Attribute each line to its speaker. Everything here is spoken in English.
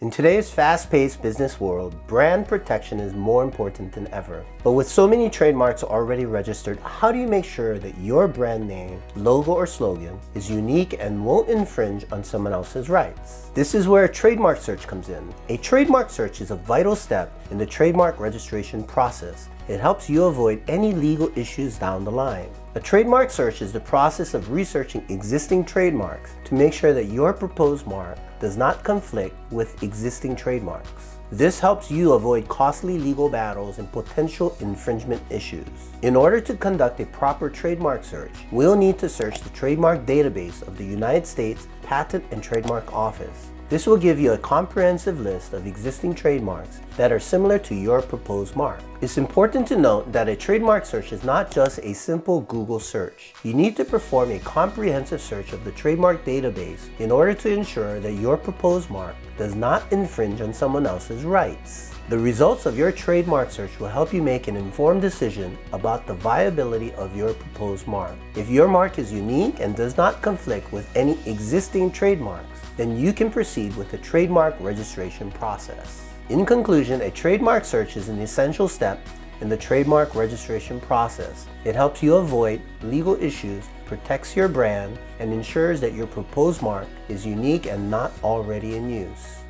Speaker 1: In today's fast-paced business world, brand protection is more important than ever. But with so many trademarks already registered, how do you make sure that your brand name, logo, or slogan is unique and won't infringe on someone else's rights? This is where a trademark search comes in. A trademark search is a vital step in the trademark registration process. It helps you avoid any legal issues down the line. A trademark search is the process of researching existing trademarks to make sure that your proposed mark does not conflict with existing trademarks. This helps you avoid costly legal battles and potential infringement issues. In order to conduct a proper trademark search, we'll need to search the trademark database of the United States Patent and Trademark Office. This will give you a comprehensive list of existing trademarks that are similar to your proposed mark. It's important to note that a trademark search is not just a simple Google search. You need to perform a comprehensive search of the trademark database in order to ensure that your proposed mark does not infringe on someone else's rights. The results of your trademark search will help you make an informed decision about the viability of your proposed mark. If your mark is unique and does not conflict with any existing trademarks, then you can proceed with the trademark registration process. In conclusion, a trademark search is an essential step in the trademark registration process. It helps you avoid legal issues, protects your brand, and ensures that your proposed mark is unique and not already in use.